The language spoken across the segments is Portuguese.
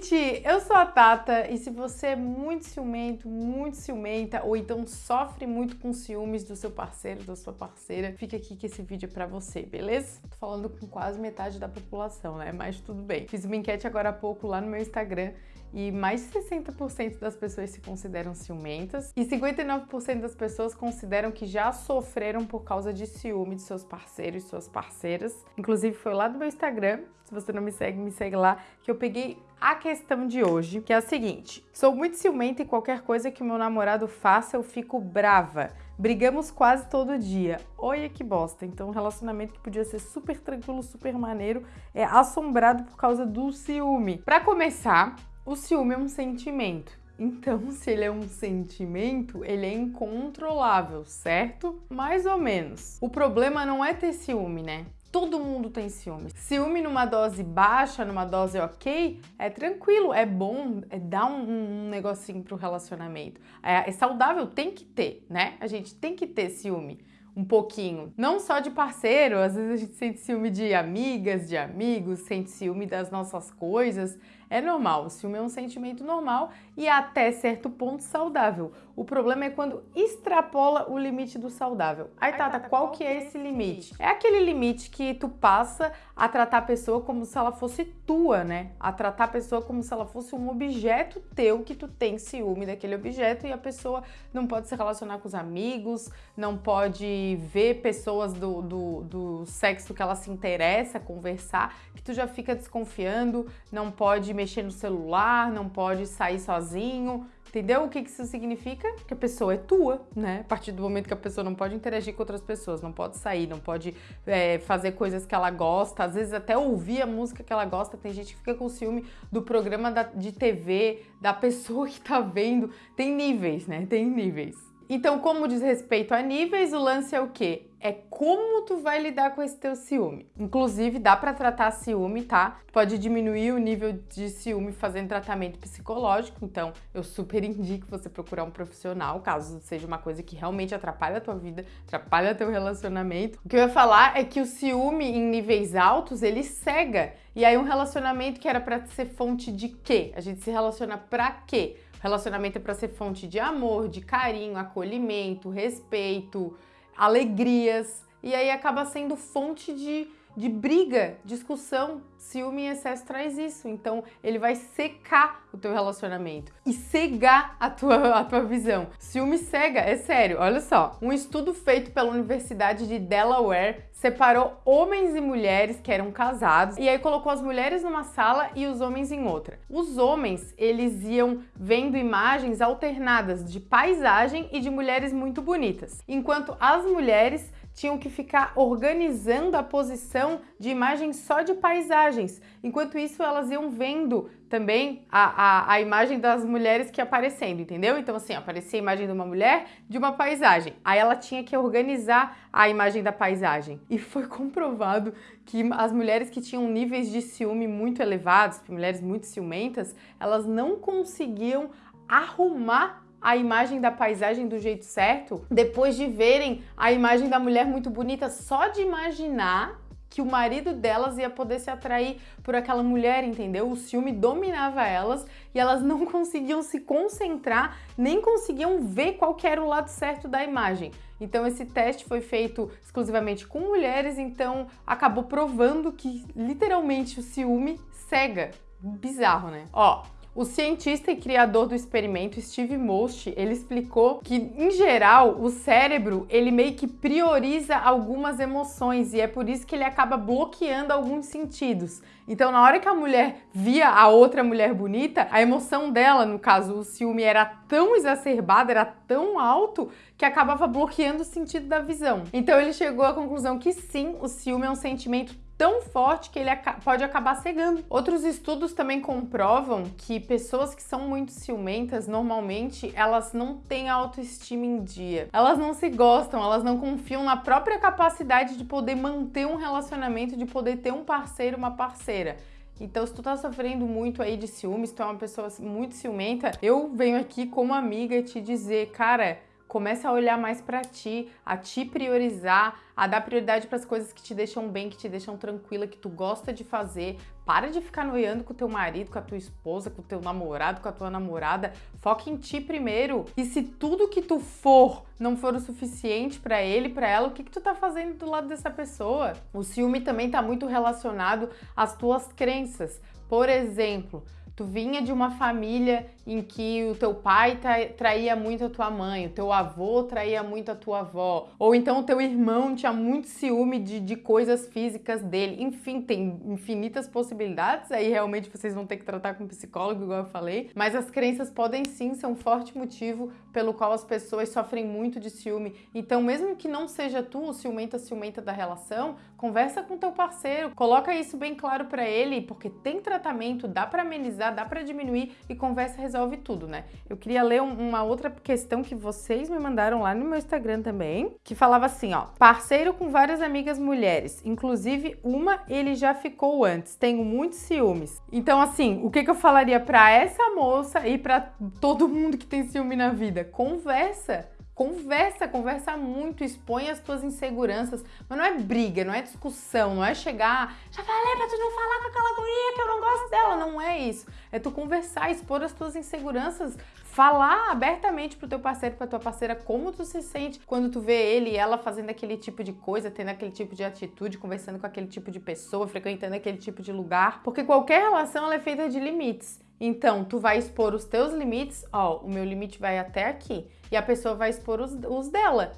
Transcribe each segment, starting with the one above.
gente! Eu sou a Tata e se você é muito ciumento, muito ciumenta ou então sofre muito com ciúmes do seu parceiro, da sua parceira, fica aqui que esse vídeo é pra você, beleza? Tô falando com quase metade da população, né? Mas tudo bem. Fiz uma enquete agora há pouco lá no meu Instagram e mais de 60% das pessoas se consideram ciumentas e 59% das pessoas consideram que já sofreram por causa de ciúme de seus parceiros e suas parceiras. Inclusive foi lá do meu Instagram, se você não me segue, me segue lá, que eu peguei a questão de hoje, que é a seguinte: sou muito ciumenta e qualquer coisa que meu namorado faça eu fico brava. Brigamos quase todo dia. Olha que bosta. Então, um relacionamento que podia ser super tranquilo, super maneiro, é assombrado por causa do ciúme. Para começar, o ciúme é um sentimento. Então, se ele é um sentimento, ele é incontrolável, certo? Mais ou menos. O problema não é ter ciúme, né? Todo mundo tem ciúme. Ciúme numa dose baixa, numa dose ok, é tranquilo, é bom, é dar um, um negocinho pro relacionamento. É, é saudável, tem que ter, né? A gente tem que ter ciúme um pouquinho. Não só de parceiro, às vezes a gente sente ciúme de amigas, de amigos, sente ciúme das nossas coisas. É normal, o ciúme é um sentimento normal e até certo ponto saudável. O problema é quando extrapola o limite do saudável. Aí, Tata, qual que é esse limite? É aquele limite que tu passa a tratar a pessoa como se ela fosse tua, né? A tratar a pessoa como se ela fosse um objeto teu que tu tem ciúme daquele objeto e a pessoa não pode se relacionar com os amigos, não pode ver pessoas do, do, do sexo que ela se interessa, conversar, que tu já fica desconfiando, não pode mexer no celular, não pode sair sozinho, Entendeu o que isso significa? Que a pessoa é tua, né? A partir do momento que a pessoa não pode interagir com outras pessoas, não pode sair, não pode é, fazer coisas que ela gosta, às vezes até ouvir a música que ela gosta. Tem gente que fica com ciúme do programa da, de TV, da pessoa que tá vendo. Tem níveis, né? Tem níveis. Então, como diz respeito a níveis, o lance é o quê? é como tu vai lidar com esse teu ciúme. Inclusive, dá para tratar ciúme, tá? Pode diminuir o nível de ciúme fazendo tratamento psicológico, então eu super indico você procurar um profissional, caso seja uma coisa que realmente atrapalha a tua vida, atrapalha teu relacionamento. O que eu ia falar é que o ciúme em níveis altos, ele cega. E aí um relacionamento que era para ser fonte de quê? A gente se relaciona para quê? Relacionamento é para ser fonte de amor, de carinho, acolhimento, respeito, alegrias, e aí acaba sendo fonte de, de briga, discussão. Ciúme em excesso traz isso, então ele vai secar o teu relacionamento e cegar a tua, a tua visão. Ciúme cega, é sério, olha só. Um estudo feito pela Universidade de Delaware separou homens e mulheres que eram casados e aí colocou as mulheres numa sala e os homens em outra. Os homens, eles iam vendo imagens alternadas de paisagem e de mulheres muito bonitas, enquanto as mulheres tinham que ficar organizando a posição de imagens só de paisagens. Enquanto isso, elas iam vendo também a, a, a imagem das mulheres que aparecendo, entendeu? Então, assim, aparecia a imagem de uma mulher de uma paisagem. Aí ela tinha que organizar a imagem da paisagem. E foi comprovado que as mulheres que tinham níveis de ciúme muito elevados, mulheres muito ciumentas, elas não conseguiam arrumar a imagem da paisagem do jeito certo, depois de verem a imagem da mulher muito bonita, só de imaginar que o marido delas ia poder se atrair por aquela mulher, entendeu? O ciúme dominava elas e elas não conseguiam se concentrar, nem conseguiam ver qual era o lado certo da imagem. Então esse teste foi feito exclusivamente com mulheres, então acabou provando que literalmente o ciúme cega. Bizarro, né? Ó, o cientista e criador do experimento Steve Most, ele explicou que em geral o cérebro, ele meio que prioriza algumas emoções e é por isso que ele acaba bloqueando alguns sentidos. Então, na hora que a mulher via a outra mulher bonita, a emoção dela, no caso o ciúme, era tão exacerbada, era tão alto que acabava bloqueando o sentido da visão. Então, ele chegou à conclusão que sim, o ciúme é um sentimento tão forte que ele pode acabar cegando. Outros estudos também comprovam que pessoas que são muito ciumentas, normalmente, elas não têm autoestima em dia. Elas não se gostam, elas não confiam na própria capacidade de poder manter um relacionamento, de poder ter um parceiro, uma parceira. Então, se tu tá sofrendo muito aí de ciúmes, tu é uma pessoa muito ciumenta, eu venho aqui como amiga te dizer, cara, Começa a olhar mais para ti, a te priorizar, a dar prioridade para as coisas que te deixam bem, que te deixam tranquila, que tu gosta de fazer. Para de ficar noiando com o teu marido, com a tua esposa, com o teu namorado, com a tua namorada. Foca em ti primeiro. E se tudo que tu for não for o suficiente para ele, para ela, o que que tu tá fazendo do lado dessa pessoa? O ciúme também tá muito relacionado às tuas crenças. Por exemplo, tu vinha de uma família em que o teu pai traía muito a tua mãe, o teu avô traía muito a tua avó, ou então o teu irmão tinha muito ciúme de, de coisas físicas dele. Enfim, tem infinitas possibilidades, aí realmente vocês vão ter que tratar com um psicólogo, igual eu falei, mas as crenças podem sim ser um forte motivo pelo qual as pessoas sofrem muito de ciúme. Então, mesmo que não seja tu o ciumenta, ciumenta da relação, conversa com teu parceiro, coloca isso bem claro para ele, porque tem tratamento, dá para amenizar dá para diminuir e conversa resolve tudo, né? Eu queria ler uma outra questão que vocês me mandaram lá no meu Instagram também, que falava assim, ó: "Parceiro com várias amigas mulheres, inclusive uma ele já ficou antes. Tenho muitos ciúmes". Então assim, o que que eu falaria para essa moça e para todo mundo que tem ciúme na vida? Conversa Conversa, conversa muito, expõe as tuas inseguranças, mas não é briga, não é discussão, não é chegar, já falei pra tu não falar com aquela guria que eu não gosto dela, não é isso. É tu conversar, expor as tuas inseguranças, falar abertamente pro teu parceiro, pra tua parceira como tu se sente quando tu vê ele e ela fazendo aquele tipo de coisa, tendo aquele tipo de atitude, conversando com aquele tipo de pessoa, frequentando aquele tipo de lugar, porque qualquer relação ela é feita de limites. Então, tu vai expor os teus limites, ó, o meu limite vai até aqui, e a pessoa vai expor os, os dela.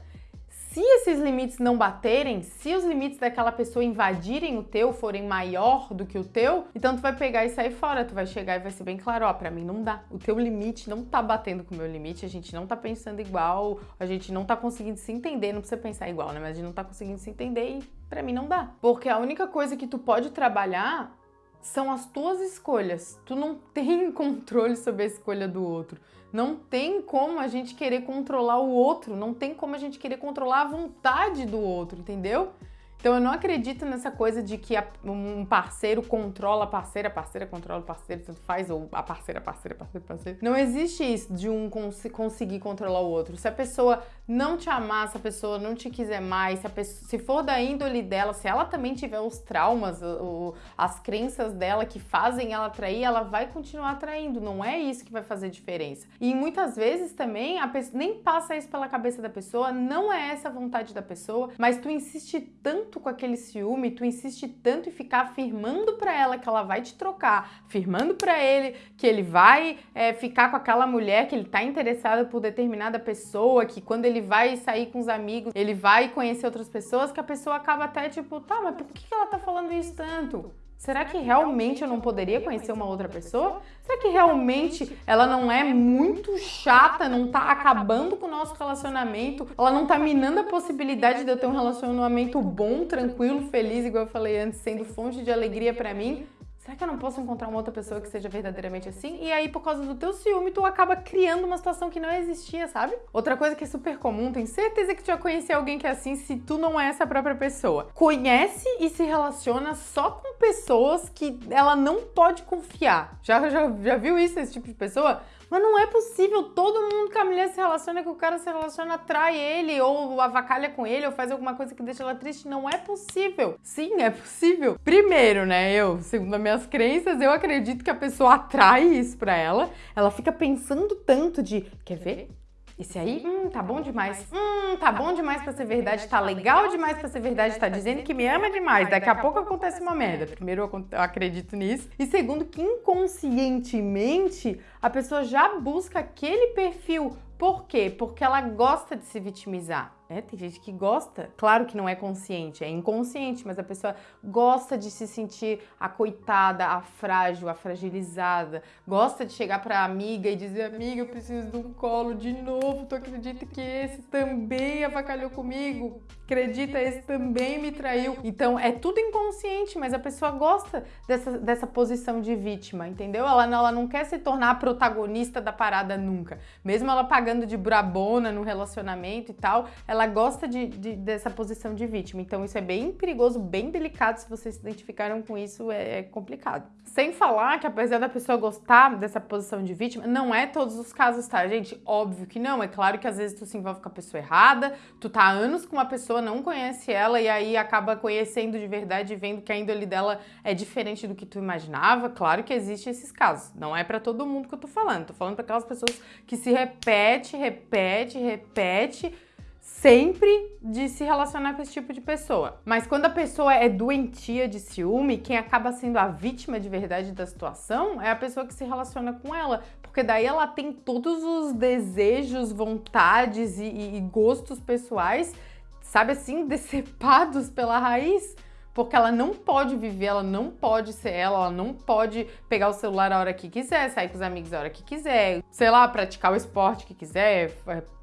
Se esses limites não baterem, se os limites daquela pessoa invadirem o teu, forem maior do que o teu, então tu vai pegar e sair fora, tu vai chegar e vai ser bem claro, ó, pra mim não dá. O teu limite não tá batendo com o meu limite, a gente não tá pensando igual, a gente não tá conseguindo se entender, não precisa pensar igual, né? Mas a gente não tá conseguindo se entender e pra mim não dá. Porque a única coisa que tu pode trabalhar são as tuas escolhas. Tu não tem controle sobre a escolha do outro. Não tem como a gente querer controlar o outro, não tem como a gente querer controlar a vontade do outro, entendeu? Então eu não acredito nessa coisa de que um parceiro controla a parceira, a parceira controla o parceiro, tanto faz, ou a parceira, parceira, parceira, parceira. Não existe isso de um cons conseguir controlar o outro. Se a pessoa não te amar, se a pessoa não te quiser mais, se, pessoa, se for da índole dela, se ela também tiver os traumas, o, as crenças dela que fazem ela atrair, ela vai continuar atraindo. Não é isso que vai fazer diferença. E muitas vezes também a nem passa isso pela cabeça da pessoa, não é essa a vontade da pessoa, mas tu insiste tanto tanto com aquele ciúme, tu insiste tanto em ficar afirmando para ela que ela vai te trocar, afirmando para ele que ele vai é, ficar com aquela mulher, que ele tá interessado por determinada pessoa, que quando ele vai sair com os amigos, ele vai conhecer outras pessoas, que a pessoa acaba até tipo, tá, mas por que ela tá falando isso tanto? Será que realmente eu não poderia conhecer uma outra pessoa? Será que realmente ela não é muito chata, não tá acabando com o nosso relacionamento? Ela não tá minando a possibilidade de eu ter um relacionamento bom, tranquilo, feliz, igual eu falei antes, sendo fonte de alegria para mim? Será que eu não posso encontrar uma outra pessoa que seja verdadeiramente assim? E aí, por causa do teu ciúme, tu acaba criando uma situação que não existia, sabe? Outra coisa que é super comum, tenho certeza que tu já conheceu alguém que é assim se tu não é essa própria pessoa. Conhece e se relaciona só com pessoas que ela não pode confiar. Já, já, já viu isso, esse tipo de pessoa? Mas não é possível, todo mundo que a mulher se relaciona, que o cara se relaciona, atrai ele, ou avacalha com ele, ou faz alguma coisa que deixa ela triste. Não é possível. Sim, é possível. Primeiro, né, eu, segundo as minhas crenças, eu acredito que a pessoa atrai isso pra ela. Ela fica pensando tanto de, quer ver? Esse aí, hum, tá bom demais. Hum, tá bom demais pra ser verdade, tá legal demais pra ser verdade, tá dizendo que me ama demais. Daqui a pouco acontece uma merda. Primeiro, eu acredito nisso. E segundo, que inconscientemente a pessoa já busca aquele perfil. Por quê? Porque ela gosta de se vitimizar. É, tem gente que gosta, claro que não é consciente, é inconsciente, mas a pessoa gosta de se sentir a coitada, a frágil, a fragilizada, gosta de chegar pra amiga e dizer: Amiga, eu preciso de um colo de novo. Tu acredita que esse também avacalhou comigo? Acredita, esse também me traiu. Então é tudo inconsciente, mas a pessoa gosta dessa, dessa posição de vítima, entendeu? Ela, ela não quer se tornar a protagonista da parada nunca. Mesmo ela pagando de brabona no relacionamento e tal, ela ela gosta de, de, dessa posição de vítima. Então isso é bem perigoso, bem delicado. Se vocês se identificaram com isso, é, é complicado. Sem falar que apesar da pessoa gostar dessa posição de vítima, não é todos os casos, tá, gente? Óbvio que não. É claro que às vezes tu se envolve com a pessoa errada, tu tá há anos com uma pessoa, não conhece ela e aí acaba conhecendo de verdade vendo que a índole dela é diferente do que tu imaginava. Claro que existe esses casos. Não é para todo mundo que eu tô falando. Tô falando para aquelas pessoas que se repete, repete, repete sempre de se relacionar com esse tipo de pessoa. Mas quando a pessoa é doentia de ciúme, quem acaba sendo a vítima de verdade da situação é a pessoa que se relaciona com ela. Porque daí ela tem todos os desejos, vontades e, e gostos pessoais, sabe assim, decepados pela raiz porque ela não pode viver, ela não pode ser ela, ela não pode pegar o celular a hora que quiser, sair com os amigos a hora que quiser, sei lá, praticar o esporte que quiser,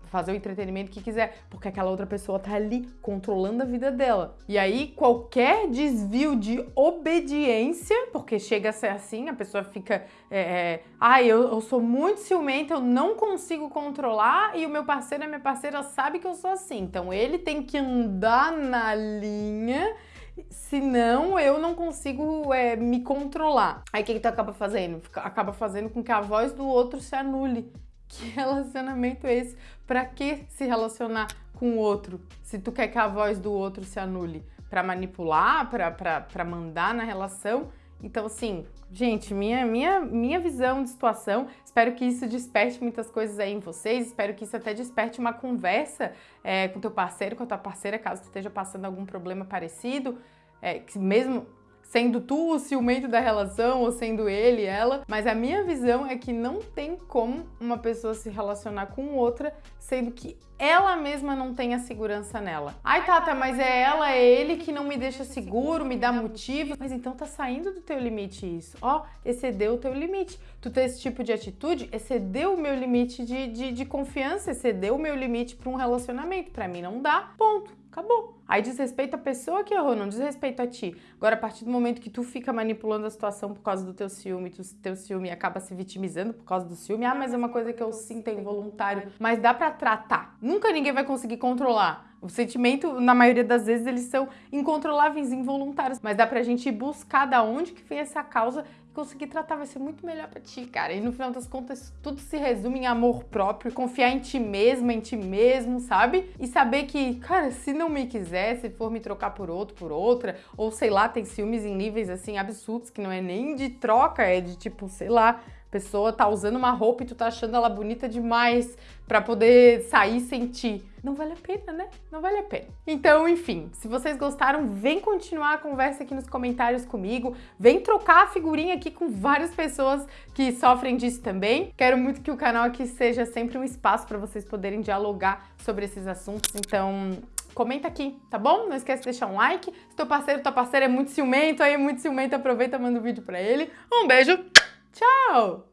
fazer o entretenimento que quiser, porque aquela outra pessoa tá ali controlando a vida dela. E aí, qualquer desvio de obediência, porque chega a ser assim, a pessoa fica, é, é, ai, ah, eu, eu sou muito ciumenta, eu não consigo controlar, e o meu parceiro, a minha parceira sabe que eu sou assim, então ele tem que andar na linha senão eu não consigo é, me controlar. Aí o que, que tu acaba fazendo? Acaba fazendo com que a voz do outro se anule. Que relacionamento é esse? Pra que se relacionar com o outro se tu quer que a voz do outro se anule? Pra manipular, pra, pra, pra mandar na relação? Então, assim, gente, minha, minha, minha visão de situação, espero que isso desperte muitas coisas aí em vocês, espero que isso até desperte uma conversa é, com teu parceiro, com a tua parceira, caso tu esteja passando algum problema parecido, é, que mesmo sendo tu o ciumento da relação ou sendo ele, ela, mas a minha visão é que não tem como uma pessoa se relacionar com outra sendo que ela mesma não tem a segurança nela. Ai, Tata, mas é ela, é ele que não me deixa seguro, me dá motivo. Mas então tá saindo do teu limite isso. Ó, excedeu o teu limite. Tu ter esse tipo de atitude, excedeu o meu limite de, de, de confiança, excedeu o meu limite para um relacionamento. Para mim não dá, ponto. Acabou. Aí diz respeito à pessoa que errou, não diz respeito a ti. Agora, a partir do momento que tu fica manipulando a situação por causa do teu ciúme, tu, teu ciúme acaba se vitimizando por causa do ciúme, ah, mas é uma coisa que eu sinto é involuntário. Mas dá para tratar. Nunca ninguém vai conseguir controlar. O sentimento, na maioria das vezes, eles são incontroláveis, involuntários. Mas dá pra gente buscar da onde que vem essa causa e conseguir tratar. Vai ser muito melhor pra ti, cara. E no final das contas, tudo se resume em amor próprio, confiar em ti mesma, em ti mesmo, sabe? E saber que, cara, se não me quiser, se for me trocar por outro, por outra, ou sei lá, tem ciúmes em níveis assim absurdos, que não é nem de troca, é de tipo, sei lá, pessoa tá usando uma roupa e tu tá achando ela bonita demais para poder sair sem ti. Não vale a pena, né? Não vale a pena. Então, enfim, se vocês gostaram, vem continuar a conversa aqui nos comentários comigo, vem trocar a figurinha aqui com várias pessoas que sofrem disso também. Quero muito que o canal aqui seja sempre um espaço para vocês poderem dialogar sobre esses assuntos, então comenta aqui, tá bom? Não esquece de deixar um like. Se teu parceiro, tua parceira é muito ciumento, aí é muito ciumento, aproveita manda o um vídeo pra ele. Um beijo! Ciao!